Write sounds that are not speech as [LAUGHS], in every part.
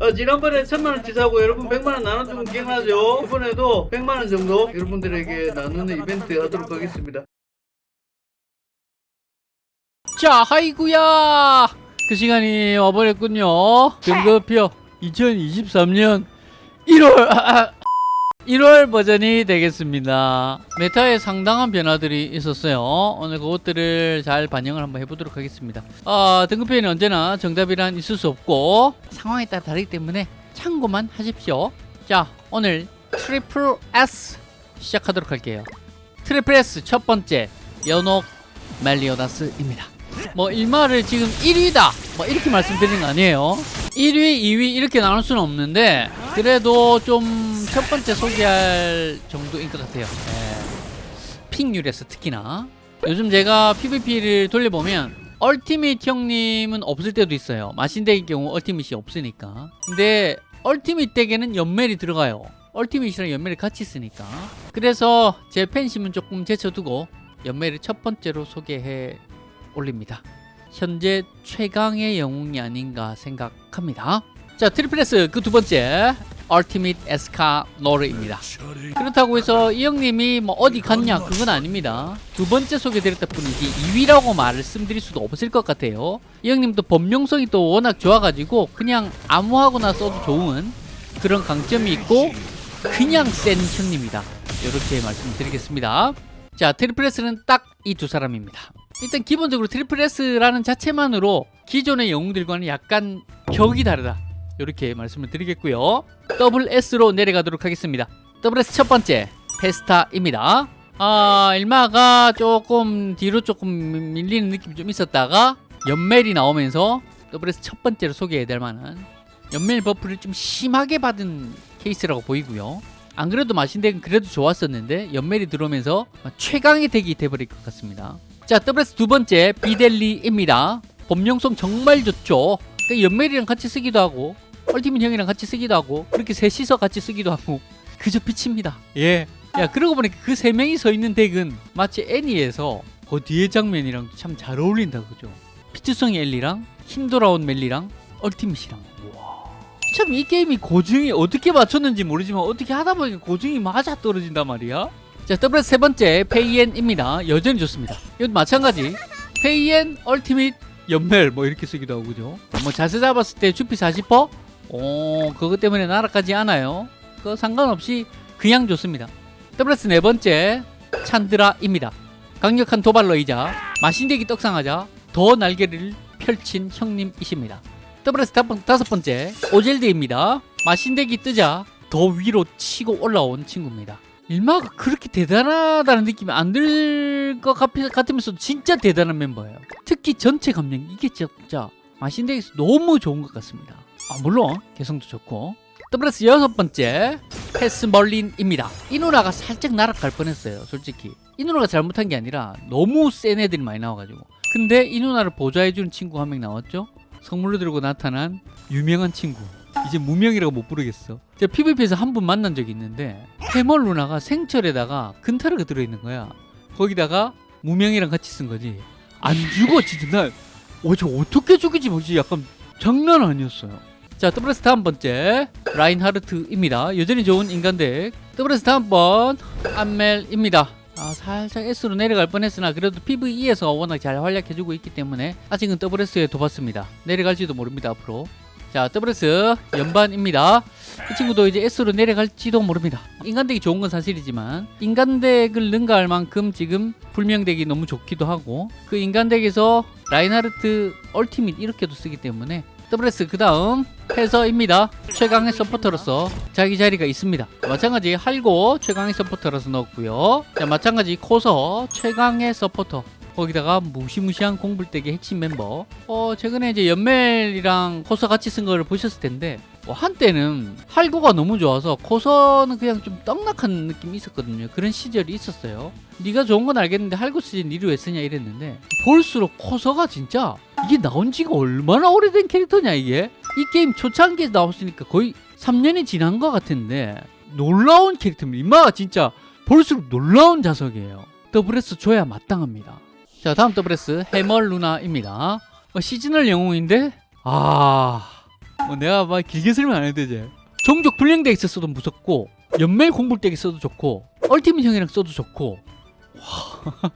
어, 지난번에 천만원 치 사고 여러분 백만원 나눠주면 기억나죠? 이번에도 백만원 정도 여러분들에게 나누는 이벤트 하도록 하겠습니다. 자, 하이구야! 그 시간이 와버렸군요. 등급표 2023년 1월 1월 버전이 되겠습니다. 메타에 상당한 변화들이 있었어요. 오늘 그것들을 잘 반영을 한번 해보도록 하겠습니다. 아, 등급표에는 언제나 정답이란 있을 수 없고 상황에 따라 다르기 때문에 참고만 하십시오. 자, 오늘 triple S 시작하도록 할게요. triple S 첫 번째 연옥 멜리오다스입니다. 뭐 일마를 지금 1위다 뭐 이렇게 말씀드리는 거 아니에요 1위 2위 이렇게 나눌 수는 없는데 그래도 좀 첫 번째 소개할 정도인 것 같아요 예. pick률에서 특히나 요즘 제가 PVP를 돌려보면 ultimate 형님은 없을 때도 있어요 마신deck의 경우 ultimate이 없으니까 근데 ultimate deck에는 연멜이 들어가요 ultimate이랑 연멜이 같이 쓰니까 그래서 제 팬심은 조금 제쳐두고 연멜을 첫 번째로 소개해 올립니다. 현재 최강의 영웅이 아닌가 생각합니다. 자, triple S 그 두 번째 ultimate 에스카노르입니다. 그렇다고 해서 이 형님이 뭐 어디 갔냐 그건 아닙니다. 두 번째 소개드렸다 뿐이지 2위라고 말씀드릴 수도 없을 것 같아요. 이 형님도 범용성이 또 워낙 좋아가지고 그냥 아무하고나 써도 좋은 그런 강점이 있고 그냥 센 형님이다. 이렇게 말씀드리겠습니다. 자, triple S는 딱 이 두 사람입니다. 일단 기본적으로 triple S라는 자체만으로 기존의 영웅들과는 약간 격이 다르다 이렇게 말씀을 드리겠고요. double S로 내려가도록 하겠습니다. double S 첫 번째 페스타입니다. 아 일마가 조금 뒤로 조금 밀리는 느낌이 좀 있었다가 연멜이 나오면서 double S 첫 번째로 소개해야 될 만한 연멜 buff를 좀 심하게 받은 케이스라고 보이고요. 안 그래도 마신deck은 그래도 좋았었는데 연멜이 들어오면서 최강의 deck이 돼버릴 것 같습니다. 자 double S 두 번째 비델리입니다. 범용성 정말 좋죠. 그러니까 연멜이랑 같이 쓰기도 하고 ultimate 형이랑 같이 쓰기도 하고 그렇게 셋이서 같이 쓰기도 하고 그저 빛입니다. 예. 야 그러고 보니까 그 세 명이 서 있는 deck은 마치 애니에서 그 뒤에 장면이랑 참 잘 어울린다 그죠? 피트성의 엘리랑 힘 돌아온 멜리랑 ultimate이랑. 참 이 게임이 고증이 어떻게 맞췄는지 모르지만 어떻게 하다 보니까 고증이 맞아 떨어진단 말이야. 자 double S 세 번째 페이엔입니다. 여전히 좋습니다. 이것도 마찬가지. 페이엔 ultimate 연멜 뭐 이렇게 쓰기도 하고 그죠? 뭐 자세 잡았을 때 주피 40%? 오 그것 때문에 날아가지 않아요? 그 상관없이 그냥 좋습니다. double S 네 번째 찬드라입니다. 강력한 도발러이자 마신deck이 떡상하자 더 날개를 펼친 형님이십니다. double S 다섯 번째 오젤드입니다. 마신deck이 뜨자 더 위로 치고 올라온 친구입니다. 일마가 그렇게 대단하다는 느낌이 안 들 것 같으면서도 진짜 대단한 멤버예요. 특히 전체 감정 이게 진짜 마신deck에서 너무 좋은 것 같습니다 아 물론 개성도 좋고. 더블스 여섯 번째 패스멀린입니다. 이 누나가 살짝 날아갈 뻔했어요 솔직히. 이 누나가 잘못한 게 아니라 너무 센 애들이 많이 나와가지고. 근데 이 누나를 보좌해주는 친구 한 명 나왔죠? 선물로 들고 나타난 유명한 친구. 이제 무명이라고 못 부르겠어. 제가 PVP에서 한 분 만난 적이 있는데 해멀 누나가 생철에다가 근타르가 들어있는 거야. 거기다가 무명이랑 같이 쓴 거지. 안 죽어 진짜 나 어, 저 어떻게 죽이지 뭐지? 약간 장난 아니었어요 자 double S 다음 번째 라인하르트입니다. 여전히 좋은 인간deck. double S 다음 번 안멜입니다. 아, 살짝 S로 내려갈 뻔했으나 그래도 PVE에서 워낙 잘 활약해주고 있기 때문에 아직은 WS에 둬봤습니다. 내려갈지도 모릅니다 앞으로. 자 WS 연반입니다. 이 친구도 이제 S로 내려갈지도 모릅니다. 인간deck이 좋은 건 사실이지만 인간deck을 능가할 만큼 지금 불명deck이 너무 좋기도 하고 그 인간deck에서 라인하르트 ultimate 이렇게도 쓰기 때문에 WS 그 다음 패서입니다. 최강의 서포터로서 자기 자리가 있습니다. 마찬가지 할고 최강의 서포터로서 넣었고요. 자 마찬가지 코서 최강의 서포터. 거기다가 무시무시한 공불deck의 핵심 멤버. 어 최근에 이제 연멜이랑 코서 같이 쓴 거를 보셨을 텐데 뭐 한때는 할고가 너무 좋아서 코서는 그냥 좀 떡락한 느낌이 있었거든요. 그런 시절이 있었어요. 네가 좋은 건 알겠는데 할고 쓰지 니를 왜 쓰냐 이랬는데 볼수록 코서가 진짜 이게 나온 지가 얼마나 오래된 캐릭터냐 이게? 이 게임 초창기에 나왔으니까 거의 3년이 지난 것 같은데 놀라운 캐릭터입니다. 이마가 진짜 볼수록 놀라운 자식이에요. double S 줘야 마땅합니다. 자 다음 더블에스 해멀 루나입니다. 어, seasonal 영웅인데? 아 어, 내가 막 길게 설명 안 해도 되지. 종족 불량deck 있었어도 무섭고 연멜 공불덱 써도 좋고 얼티밋 형이랑 써도 좋고. 와.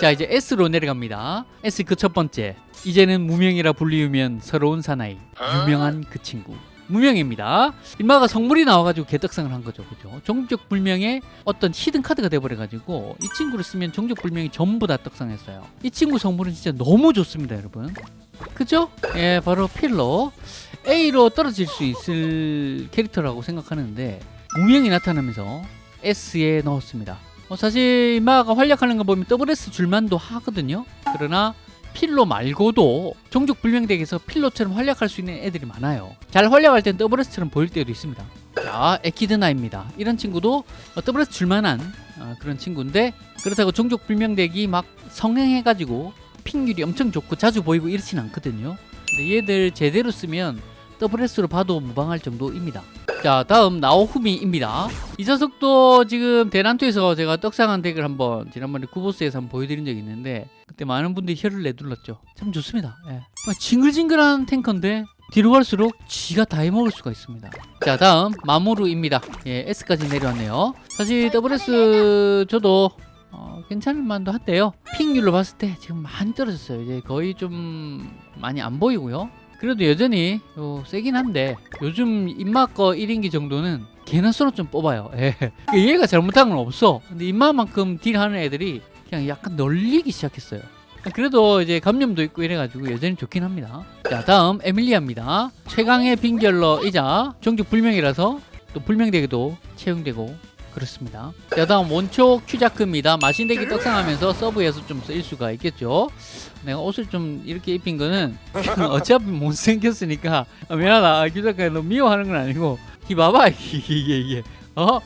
자 이제 S로 내려갑니다. S 그 첫 번째. 이제는 무명이라 불리우면 서러운 사나이. 유명한 그 친구. 무명입니다. 인마가 성물이 나와가지고 개떡상을 한 거죠. 그죠? 종족 불명의 어떤 히든 카드가 돼버려가지고 이 친구를 쓰면 종족 불명이 전부 다 떡상했어요. 이 친구 성물은 진짜 너무 좋습니다 여러분. 그죠? 예 바로 필로 A로 떨어질 수 있을 캐릭터라고 생각하는데 무명이 나타나면서 S에 넣었습니다. 어, 사실 이마가 활약하는 거 보면 WS 줄만도 하거든요. 그러나 필로 말고도 종족 불명덱에서 필로처럼 활약할 수 있는 애들이 많아요. 잘 활약할 땐 WS처럼 보일 때도 있습니다. 자, 에키드나입니다. 이런 친구도 어, WS 줄만한 어, 그런 친구인데 그렇다고 종족 불명덱이 막 성행해가지고 핑률이 엄청 좋고 자주 보이고 이렇진 않거든요. 근데 얘들 제대로 쓰면 WS로 봐도 무방할 정도입니다. 자 다음 나오후미입니다. 이 녀석도 지금 대난투에서 제가 떡상한 덱을 한번 지난번에 구보스에서 한번 보여드린 적이 있는데 그때 많은 분들이 혀를 내둘렀죠. 참 좋습니다. 예. 막 징글징글한 탱커인데 뒤로 갈수록 지가 다 해먹을 수가 있습니다. 자 다음 마모루입니다. 예, S까지 내려왔네요. 사실 WS 저도 어, 괜찮을 만도 한데요. 핑률로 봤을 때 지금 많이 떨어졌어요. 이제 거의 좀 많이 안 보이고요. 그래도 여전히 어, 세긴 한데 요즘 입맛 거 1인기 정도는 개나 서로 좀 뽑아요. [LAUGHS] 예. 얘가 잘못한 건 없어. 근데 입맛만큼 딜하는 애들이 그냥 약간 널리기 시작했어요. 그래도 이제 감염도 있고 이래가지고 여전히 좋긴 합니다. 자 다음 에밀리아입니다. 최강의 빙결러이자 종족 불명이라서 또 불명deck에도 채용되고 그렇습니다. 자 다음 원초 큐자크입니다. 마신deck이 떡상하면서 서브에서 좀 쓰일 수가 있겠죠. 내가 옷을 좀 이렇게 입힌 거는 [LAUGHS] 어차피 못생겼으니까 아, 미안하다. 큐자크가 너 미워하는 건 아니고 이 봐봐 [LAUGHS] 이게 이게 이게 어?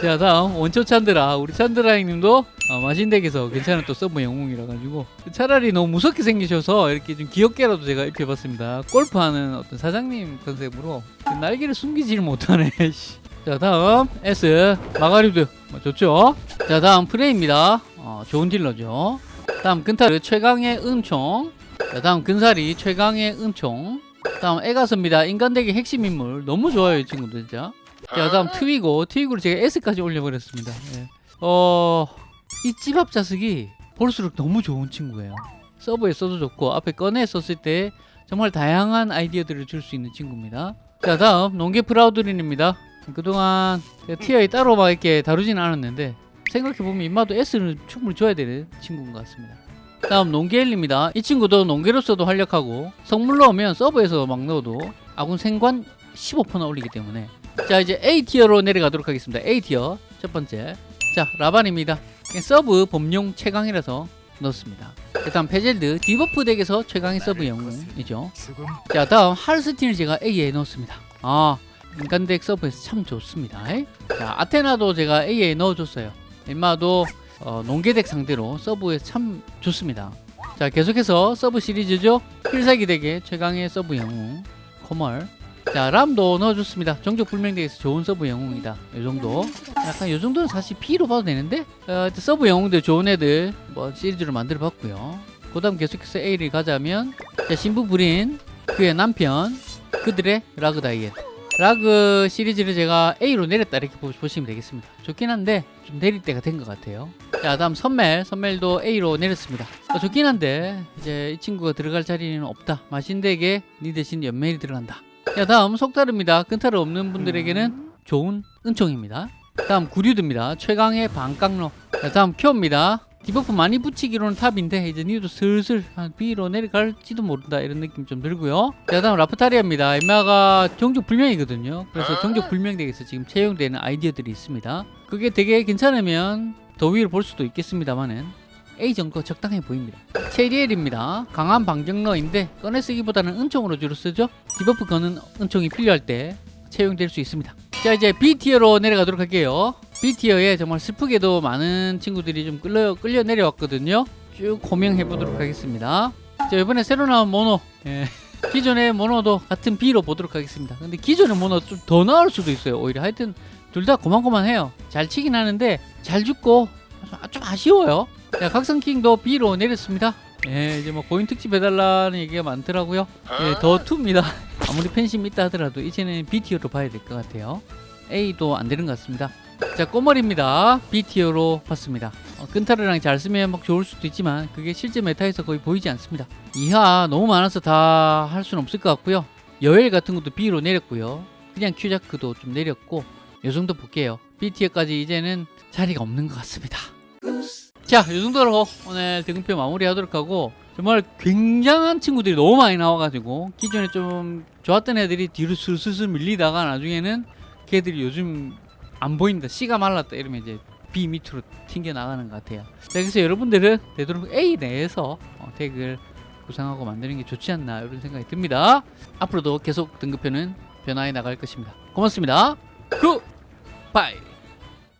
자 다음 원초 찬드라 우리 찬드라 형님도 어, 마신deck에서 괜찮은 또 서브 영웅이라 가지고 차라리 너무 무섭게 생기셔서 이렇게 좀 귀엽게라도 제가 입혀봤습니다 골프하는 어떤 사장님 컨셉으로 날개를 숨기지를 못하네 [LAUGHS] 씨. 자 다음 S 마가리드. 뭐 좋죠? 자 다음 프레입니다. 어, 좋은 딜러죠. 다음 근타르 최강의 음총. 자 다음 근사리 최강의 음총. 다음 에가스입니다. 인간덱의 핵심 인물. 너무 좋아요 이 친구도 진짜. 자 다음 트위고. 트위고를 제가 S까지 올려버렸습니다. 예. 어... 이 찌밥 자석이 볼수록 너무 좋은 친구예요. 서브에 써도 좋고 앞에 꺼내 썼을 때 정말 다양한 아이디어들을 줄 수 있는 친구입니다. 자 다음 농계 프라우드린입니다 그동안 제가 티어에 따로 막 이렇게 다루진 않았는데 생각해보면 입마도 S를 충분히 줘야 되는 친구인 것 같습니다. 다음 농계엘입니다. 이 친구도 농계로서도 활약하고 성물로 오면 서브에서 막 넣어도 아군 생관 15%나 올리기 때문에. 자 이제 A tier로 내려가도록 하겠습니다. A tier. 첫 번째. 자 라반입니다. 서브 범용 최강이라서 넣었습니다. 그 다음 페젤드. debuff deck에서 최강의 sub 영웅이죠. 자 다음 하르스틴을 제가 A에 넣었습니다. 아 인간deck sub에서 참 좋습니다. 자 아테나도 제가 A에 넣어줬어요. 인마도 어, 농계deck 상대로 sub에 참 좋습니다. 자 계속해서 sub 시리즈죠? 필살기 deck의 최강의 sub 영웅 코멀. 자 람도 넣어줬습니다. 종족 불명deck에서 좋은 sub 영웅이다. 이 정도. 약간 이 정도는 사실 B로 봐도 되는데? 어, sub 영웅들 좋은 애들 뭐 시리즈로 만들어 봤고요. 그 다음 계속해서 A를 가자면 자 신부 불인 그의 남편 그들의 라그 다이엣 라그 시리즈를 제가 A로 내렸다 이렇게 보- 보시면 되겠습니다. 좋긴 한데 좀 내릴 때가 된 것 같아요. 자 다음 선멜. 선멜도 A로 내렸습니다. 어, 좋긴 한데 이제 이 친구가 들어갈 자리는 없다. 마신deck에 니 대신 연멜이 들어간다. 자 다음 속다릅니다. 끈타르 없는 분들에게는 좋은 은총입니다. 다음 구류드입니다. 최강의 반깡러 자 다음 큐입니다 debuff 많이 붙이기로는 top인데 이제 니도 슬슬 한 B로 내려갈지도 모른다 이런 느낌 좀 들고요. 자 다음 라프타리아입니다. 인마가 종족 불명이거든요. 그래서 종족 불명deck에서 지금 채용되는 아이디어들이 있습니다. 그게 되게 괜찮으면 더 위를 볼 수도 있겠습니다만은 A 정도 적당해 보입니다. 체리엘입니다. 강한 방정러인데 꺼내 쓰기보다는 은총으로 주로 쓰죠. debuff 거는 은총이 필요할 때 채용될 수 있습니다 자 이제 B tier로 내려가도록 할게요. B tier에 정말 슬프게도 많은 친구들이 좀 끌려, 끌려 내려왔거든요. 쭉 고명해 보도록 하겠습니다. 자 이번에 새로 나온 모노. 예. [LAUGHS] 기존의 모노도 같은 B로 보도록 하겠습니다. 근데 기존의 모노 좀 더 나올 수도 있어요 오히려. 하여튼 둘 다 고만고만해요. 잘 치긴 하는데 잘 죽고 좀 아쉬워요. 자 각성킹도 B로 내렸습니다. 예, 이제 뭐 고인 특집 해달라는 얘기가 많더라고요. 예, 더 투입니다. 아무리 팬심 있다 하더라도 이제는 B티어로 봐야 될 것 같아요. A도 안 되는 것 같습니다. 자, 꼬머리입니다. B티어로 봤습니다. 어, 끈타르랑 잘 쓰면 막 좋을 수도 있지만 그게 실제 메타에서 거의 보이지 않습니다. 이하 너무 많아서 다 할 수는 없을 것 같고요. 여엘 같은 것도 B로 내렸고요. 그냥 큐자크도 좀 내렸고 요 정도 볼게요. B티어까지 이제는 자리가 없는 것 같습니다. 자, 이 정도로 오늘 등급표 마무리 하도록 하고 정말 굉장한 친구들이 너무 많이 나와가지고 기존에 좀 좋았던 애들이 뒤로 슬슬 밀리다가 나중에는 걔들이 요즘 안 보인다, 씨가 말랐다 이러면 이제 B 밑으로 튕겨 나가는 것 같아요. 자, 그래서 여러분들은 되도록 A 내에서 어, 덱을 구상하고 만드는 게 좋지 않나 이런 생각이 듭니다. 앞으로도 계속 등급표는 변화해 나갈 것입니다. 고맙습니다. 굿 바이.